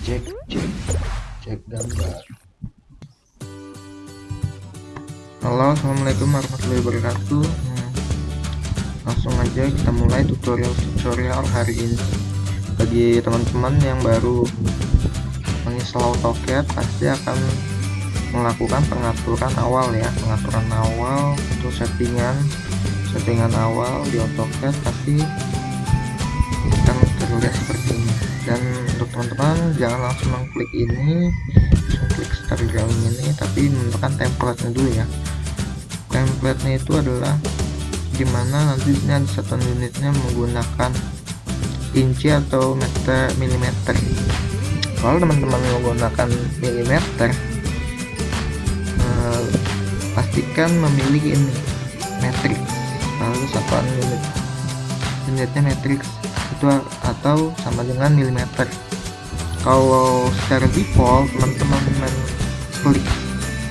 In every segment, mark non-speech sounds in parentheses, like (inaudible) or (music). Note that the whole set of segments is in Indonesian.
cek cek cek gambar. Halo assalamualaikum warahmatullahi wabarakatuh. Hmm, langsung aja kita mulai tutorial-tutorial hari ini. Bagi teman-teman yang baru menginstal AutoCAD pasti akan melakukan pengaturan awal ya. Pengaturan awal untuk settingan settingan awal di AutoCAD pasti akan terlihat seperti ini. Dan teman-teman jangan langsung mengklik ini langsung klik start drawing ini tapi menentukan template dulu ya. Template nya itu adalah di mana nantinya satu unitnya menggunakan inci atau meter milimeter. Kalau teman-teman menggunakan milimeter eh, pastikan memilih ini matrix. Lalu satuan unit unitnya matrix itu atau sama dengan milimeter kalau secara default teman-teman klik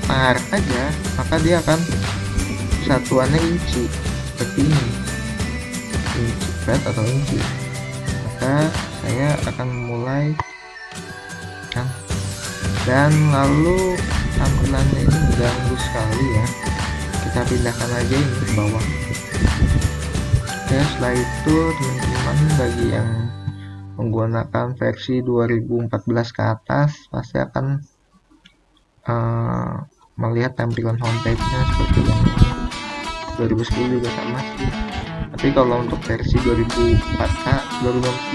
tar aja maka dia akan satuannya inci. Seperti ini. Inci flat atau inci? Maka saya akan mulai kan? Dan lalu tampilannya ini mengganggu sekali ya. Kita pindahkan aja ini ke bawah. Oke setelah itu teman-teman bagi yang menggunakan versi 2014 ke atas pasti akan uh, melihat tampilan homepage nya seperti yang 2010 juga sama sih. Tapi kalau untuk versi 2004 k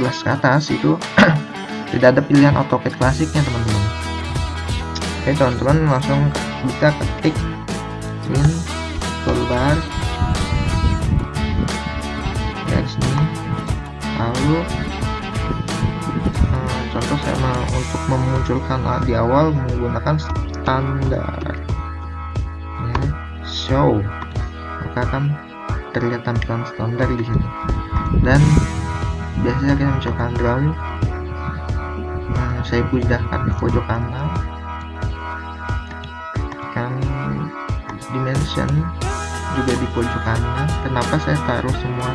2015 ke atas itu (clears throat) tidak ada pilihan AutoCAD klasiknya teman-teman. Oke teman-teman langsung bisa ketik in toolbar. Dari sini lalu memunculkan di awal menggunakan standar. Ya, show. Maka akan terlihat tampilan standar di sini. Dan biasanya kita mencoba drum nah, saya pindahkan ke pojok kanan. Kan dimension juga di pojok kanan. Kenapa saya taruh semua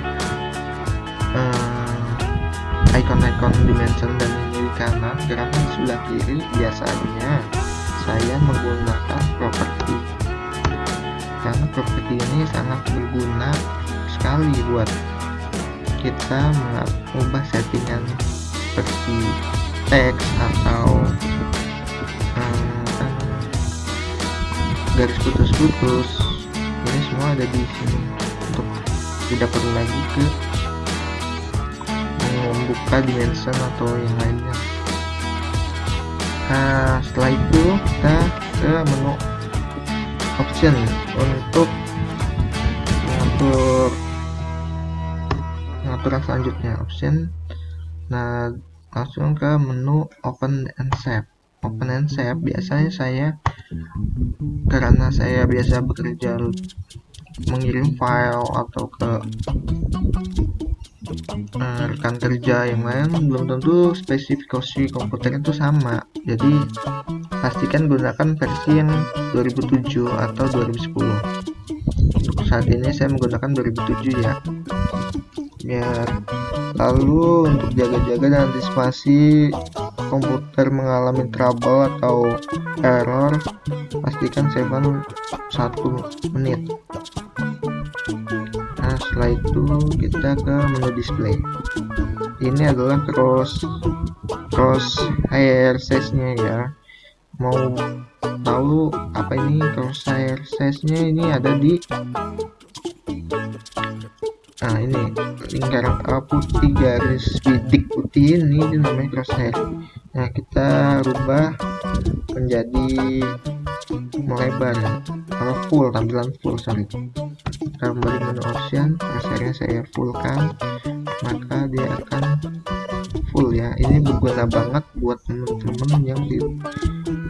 icon-icon uh, dimension dan di kanan di sebelah kiri biasanya saya menggunakan properti. Karena properti ini sangat berguna sekali buat kita mengubah settingan seperti teks atau hmm, garis putus-putus. Ini semua ada di sini untuk tidak perlu lagi ke membuka dimension atau yang lainnya. Nah setelah itu kita ke menu option untuk mengatur pengaturan selanjutnya option. Nah langsung ke menu open and save. Open and save biasanya saya karena saya biasa bekerja mengirim file atau ke rekan kerja yang lain belum tentu spesifikasi komputer itu sama. Jadi pastikan gunakan versi yang 2007 atau 2010 untuk saat ini saya menggunakan 2007 ya. Biar lalu untuk jaga-jaga dan antisipasi komputer mengalami trouble atau error pastikan save satu menit setelah itu kita ke menu display. Ini adalah cross cross hair size nya ya. Mau tahu apa ini crosshair size nya ini ada di nah ini lingkaran putih garis bidik putih ini, ini namanya crosshair nah kita rubah menjadi melebar kalau full tampilan full sorry kembali menu option crosshairnya saya fullkan maka dia akan full ya. Ini berguna banget buat teman-teman yang di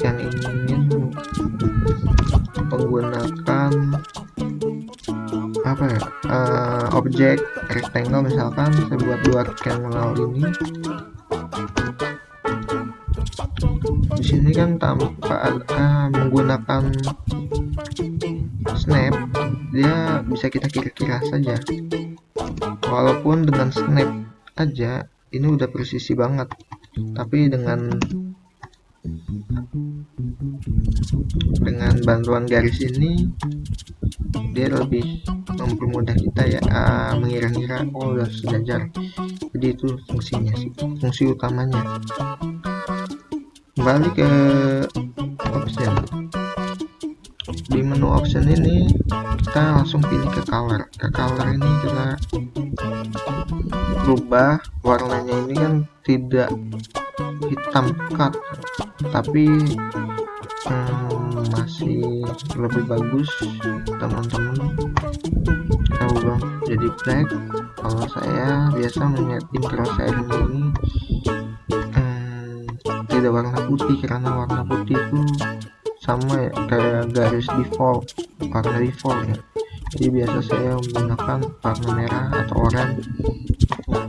yang ingin menggunakan apa ya uh, objek rectangle misalkan saya buat dua rectangle ini. Di sini kan tanpa uh, menggunakan snap dia bisa kita kira-kira saja. Walaupun dengan snap aja ini udah presisi banget. Tapi dengan dengan bantuan garis ini dia lebih mempermudah kita ya uh, mengira-ngira oh udah sejajar. Jadi itu fungsinya sih fungsi utamanya. Kembali ke option di menu option ini kita langsung pilih ke color. Ke color ini kita rubah warnanya ini kan tidak hitam pekat tapi hmm, masih lebih bagus teman-teman. Kita ubah jadi black. Kalau saya biasa menyetim crosshairnya ini hmm, tidak warna putih karena warna putih itu sama ya kayak garis default warna default ya. Jadi biasa saya menggunakan warna merah atau oranye.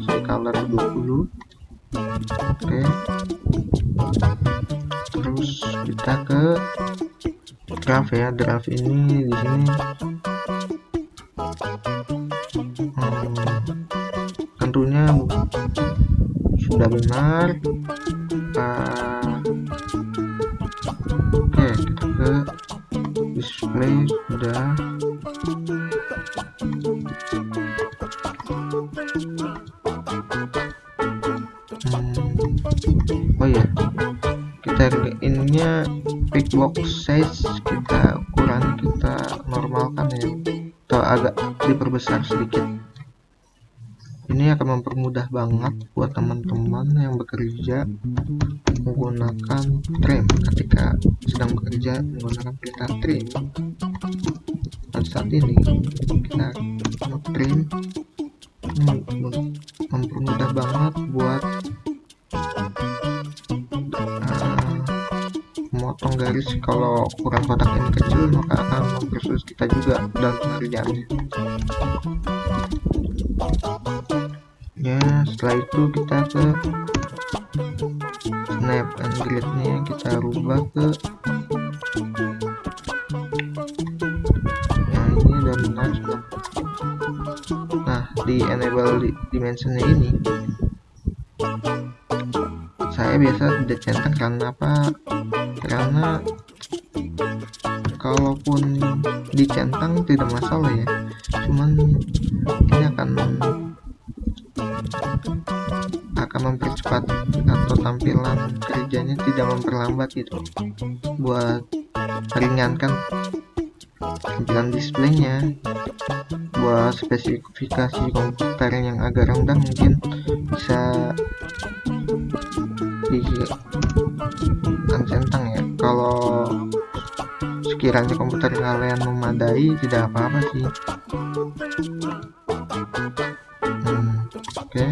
Saya color 20 oke. Terus kita ke draft ya. Draft ini di sini. Hmm, tentunya sudah benar. Uh, display sudah hmm, oh ya kita ininya pick box size kita kurangi kita normalkan ya. Atau agak diperbesar sedikit ini akan mempermudah banget buat teman-teman yang bekerja menggunakan trim. Ketika sedang bekerja menggunakan perintah trim. Pada saat ini kita trim. Mempermudah banget buat uh, memotong garis. Kalau ukuran kotak ini kecil maka akan mempersulit kita juga dalam pengerjaannya ya setelah itu kita ke snap and grid nya kita rubah ke nah ini udah benar nah di enable di dimensionnya ini saya biasa tidak centang karena apa? Karena kalaupun dicentang tidak masalah ya. Cuman ini akan mempercepat atau tampilan kerjanya tidak memperlambat gitu. Buat meringankan tampilan displaynya. Buat spesifikasi komputer yang agak rendah mungkin bisa di centang ya. Kalau sekiranya komputer kalian memadai tidak apa-apa sih. Hmm, oke.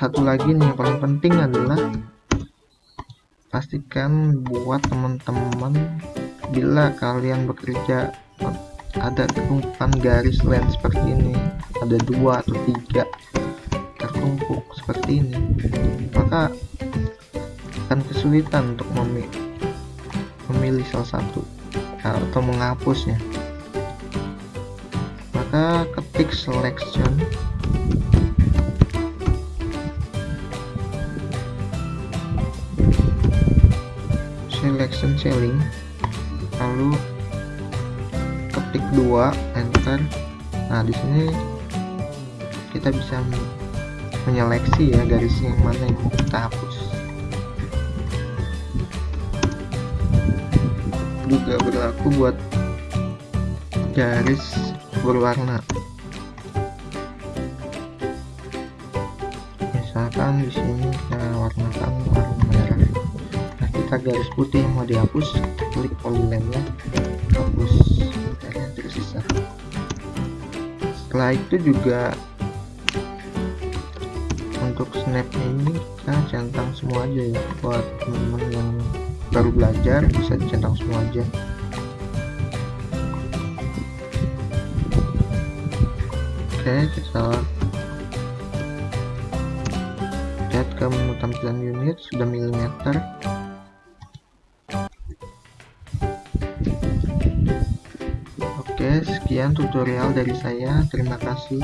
Satu lagi nih yang paling penting adalah pastikan buat teman-teman bila kalian bekerja ada tumpukan garis line seperti ini ada dua atau tiga tertumpuk seperti ini maka akan kesulitan untuk memilih, memilih salah satu atau menghapusnya. Maka ketik selection selection ceiling lalu ketik 2 enter. Nah di sini kita bisa menyeleksi ya garisnya yang mana yang mau kita hapus. Juga berlaku buat garis berwarna. Misalkan di sini kita warnakan warna kita garis putih mau dihapus klik polyline nya hapus yang tersisa setelah itu juga untuk snap ini kita centang semua aja ya. Buat teman-teman yang baru belajar bisa dicentang semua aja. Oke kita lihat ke tampilan unit sudah milimeter sekian tutorial dari saya. Terima kasih.